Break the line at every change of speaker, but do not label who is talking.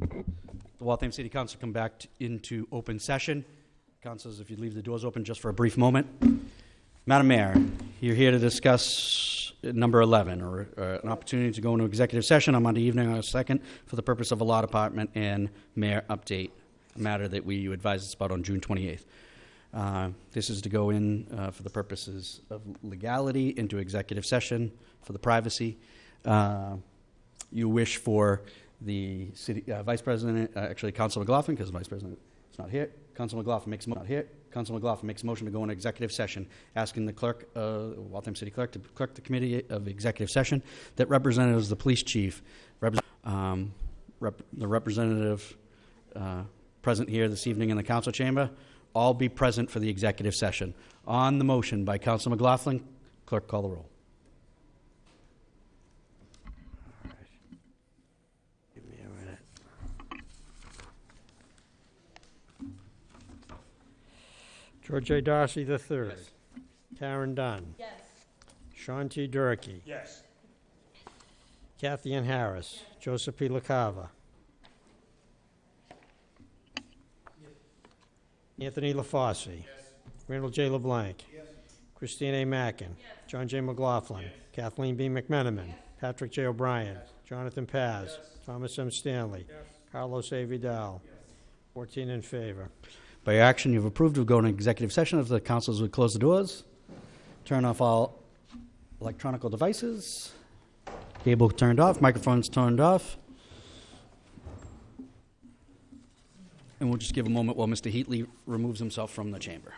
The Waltham City Council come back t- into open session. Councilors, if you'd leave the doors open just for a brief moment. Madam Mayor, you're here to discuss number 11, or uh, an opportunity to go into executive session on Monday evening, August 2nd, for the purpose of a law department and mayor update, a matter that we, you advised us about on June 28th. Uh, This is to go in uh, for the purposes of legality into executive session for the privacy. Uh, You wish for the city, uh, vice president, uh, actually Council McLaughlin, because the vice president is not here. Council McLaughlin makes, mo- not here. Council McLaughlin makes motion to go into executive session, asking the clerk, uh, Waltham City Clerk, to clerk the committee of executive session, that representatives, the police chief, um, rep- the representative uh, present here this evening in the council chamber, all be present for the executive session. On the motion by Council McLaughlin, clerk call the roll.
Give me a minute. George A. Darcy III. Caren Dunn.
Yes.
Sean T. Durkee.
Yes.
Cathyann Harris. Joseph P. LaCava. Anthony LaFauci. Randall J. LeBlanc. Kristine A. Mackin. John J. McLaughlin. Kathleen B. McMenamin. Patrick J. O'Brien. Jonathan Paz. Thomas M. Stanley. Carlos A. Vidal. 14 in favor.
By action, you've approved of going to executive session. If the councils would close the doors, turn off all electronic devices, cable turned off, microphones turned off. And we'll just give a moment while Mr. Heatley removes himself from the chamber.